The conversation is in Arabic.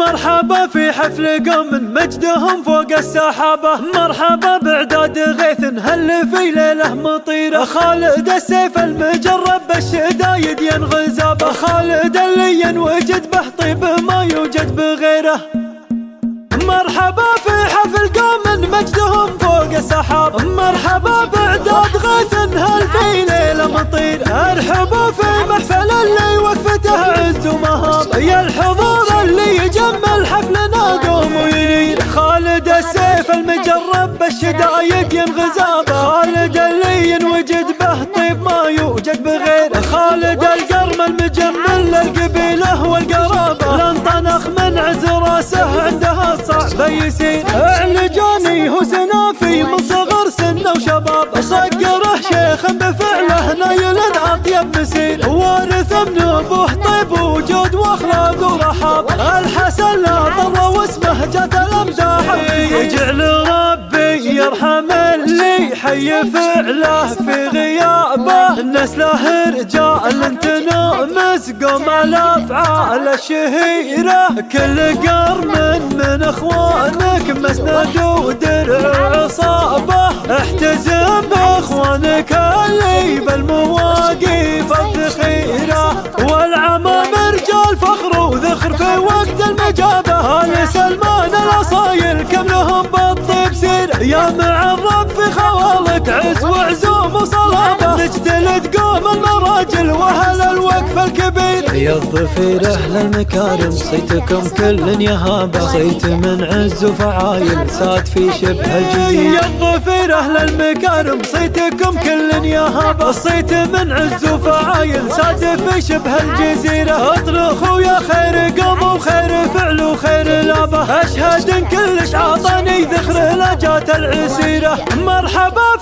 مرحبا في حفل قوم مجدهم فوق السحابة. مرحبا بعداد غيث هل في ليلة مطيرة؟ خالد السيف المجرب بالشدايد ينغزابة. خالد اللي ينوجد به طيب ما يوجد بغيره. مرحبا في حفل قوم مجدهم فوق السحاب. مرحبا بعداد غيث هل في ليلة مطير ارحبوا في محفل اللي وقفته عز ومهاب. يا بالشدايد ينغزاب خالد اللي ينوجد به طيب ما يوجد بغير خالد القرم المجمل للقبيله والقرابة. لانطنخ من عز راسه عندها صعب. يسير اعلجاني هو سنافي من صغر سنه وشباب. صقره شيخ بفعله نايل أطيب مسير وارث من أبوه طيب وجود وأخلاق ورحاب. الحسن لا ضر واسمه جات حي فعله في غيابه نسله رجال تنومس قوم الافعال الشهيره كل قرن من أخوانك مسند ودرع عصابة. احتزم بأخوانك اللي بالمواقف الذخيرة. والعمام رجال فخر وذخر في وقت المجابة. ال سلمان الأصايل كملهم بالطيب سير؟ يا معرب نجتلد قوم المراجل وأهل الوقف الكبير. يا الظفير أهل المكارم صيتكم كل يهابه صيت من عز وفعايل ساد في شبه الجزيرة. يا الظفير أهل المكارم صيتكم كل يهابه صيت من عز وفعايل ساد في شبه الجزيرة. اطرخوا يا خير قوم وخير فعل وخير لابه. أشهد إن كلش عطاني ذخر لا جات العسيرة. مرحبا